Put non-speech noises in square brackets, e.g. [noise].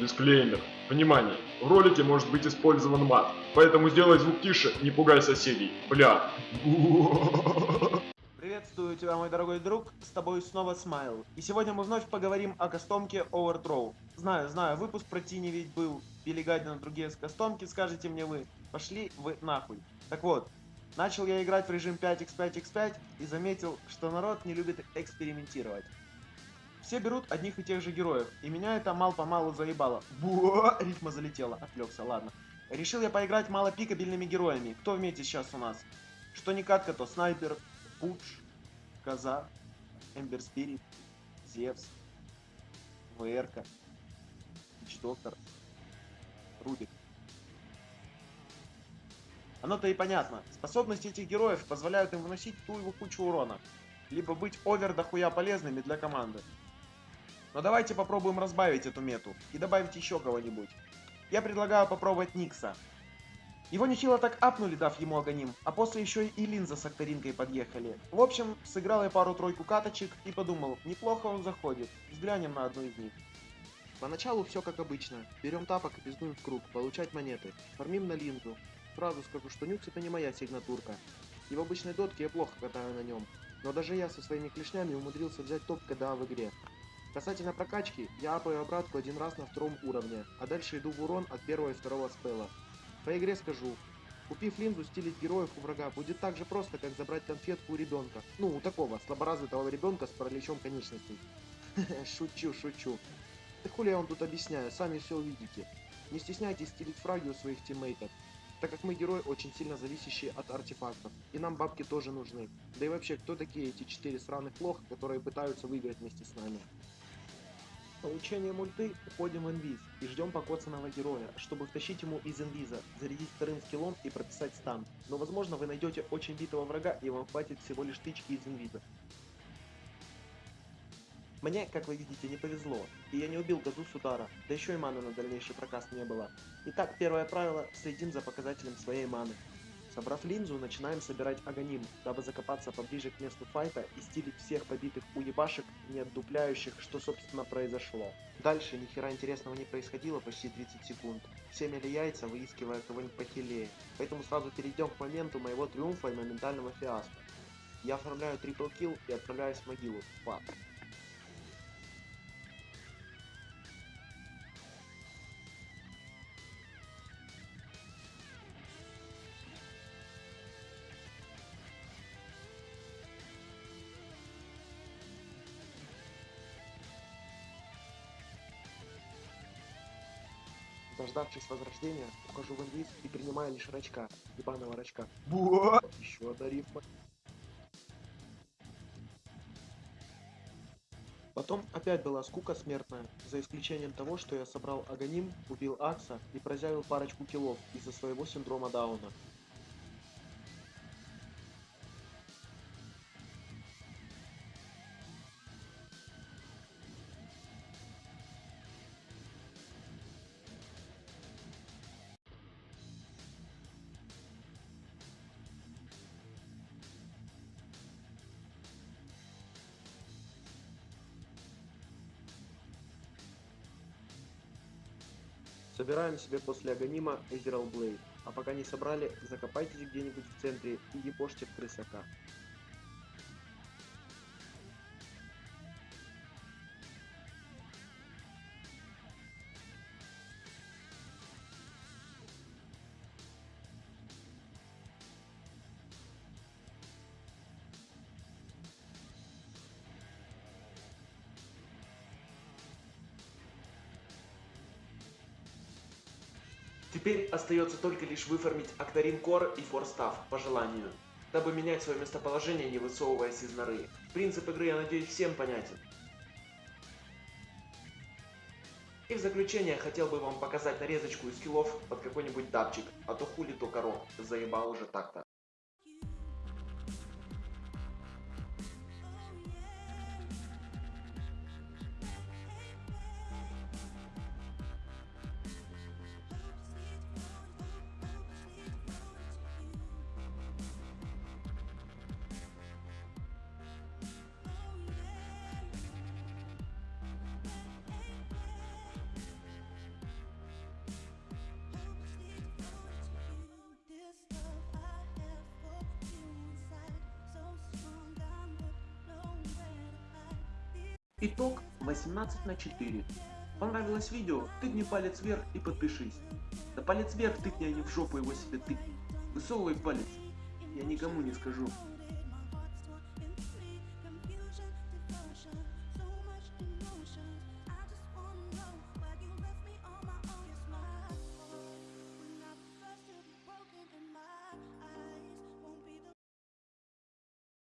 Дисклеймер. Внимание! В ролике может быть использован мат, поэтому сделай звук тише, не пугай соседей. Бля. Приветствую тебя, мой дорогой друг, с тобой снова Смайл. И сегодня мы вновь поговорим о кастомке Overthrow. Знаю, знаю, выпуск про Тини ведь был, Билли и другие с кастомки, скажете мне вы. Пошли вы нахуй. Так вот, начал я играть в режим 5x5x5 и заметил, что народ не любит экспериментировать. Все берут одних и тех же героев, и меня это мал-помалу заебало. Буа, рифма залетела, отвлекся, ладно. Решил я поиграть малопикабельными героями. Кто в мете сейчас у нас? Что не катка, то снайпер, Пудж, Коза, Эмбер Спирит, Зевс, ВРК, Вич Доктор, Рубик. Оно-то и понятно. Способности этих героев позволяют им выносить ту его кучу урона. Либо быть овер дохуя полезными для команды. Но давайте попробуем разбавить эту мету и добавить еще кого-нибудь. Я предлагаю попробовать Никса. Его нехило так апнули, дав ему агоним, а после еще и линза с акторинкой подъехали. В общем, сыграл я пару-тройку каточек и подумал, неплохо он заходит, взглянем на одну из них. Поначалу все как обычно. Берем тапок и пиздуем в круг, получать монеты. Фармим на линзу. Сразу скажу, что нюкс это не моя сигнатурка. И в обычной дотке я плохо катаю на нем. Но даже я со своими клешнями умудрился взять топ КДА в игре. Касательно прокачки, я апаю обратку один раз на втором уровне, а дальше иду в урон от первого и второго спела. По игре скажу, купив линзу, стилить героев у врага будет так же просто, как забрать конфетку у ребенка. Ну, у такого, слаборазвитого ребенка с параличом конечностей. [laughs] Шучу, шучу. Да хули я вам тут объясняю, сами все увидите. Не стесняйтесь стилить фраги у своих тиммейтов, так как мы герои очень сильно зависящие от артефактов, и нам бабки тоже нужны. Да и вообще, кто такие эти четыре сраных лоха, которые пытаются выиграть вместе с нами? Получение мульты уходим в инвиз и ждем покоцанного героя, чтобы втащить ему из инвиза, зарядить вторым скиллом и прописать стан. Но возможно вы найдете очень битого врага и вам хватит всего лишь тычки из инвиза. Мне, как вы видите, не повезло, и я не убил газу с удара, да еще и маны на дальнейший прокаст не было. Итак, первое правило, следим за показателем своей маны. Собрав линзу, начинаем собирать агоним, дабы закопаться поближе к месту файта и стилить всех побитых уебашек, не отдупляющих, что собственно произошло. Дальше ни хера интересного не происходило почти 30 секунд. Все мели яйца, выискивая кого-нибудь похилее. Поэтому сразу перейдем к моменту моего триумфа и моментального фиаско. Я оформляю трипл килл и отправляюсь в могилу. Фак. Дождавшись возрождения, ухожу в инвиз и принимаю лишь рачка, ебаного рачка. Буа! Еще одна рифма. Потом опять была скука смертная, за исключением того, что я собрал агоним, убил Акса и прозявил парочку киллов из-за своего синдрома Дауна. Собираем себе после агонима Эзерал Блейд. А пока не собрали, закопайтесь где-нибудь в центре и ебошьте в крысака. Теперь остается только лишь выформить Актарин Кор и Форстав по желанию, дабы менять свое местоположение, не высовываясь из норы. Принцип игры, я надеюсь, всем понятен. И в заключение хотел бы вам показать нарезочку из скиллов под какой-нибудь дабчик, а то хули то коро, заебал уже так-то. Итог 18 на 4. Понравилось видео? Тыкни палец вверх и подпишись. Да палец вверх тыкни, а не в жопу его себе тыкни. Высовывай палец. Я никому не скажу.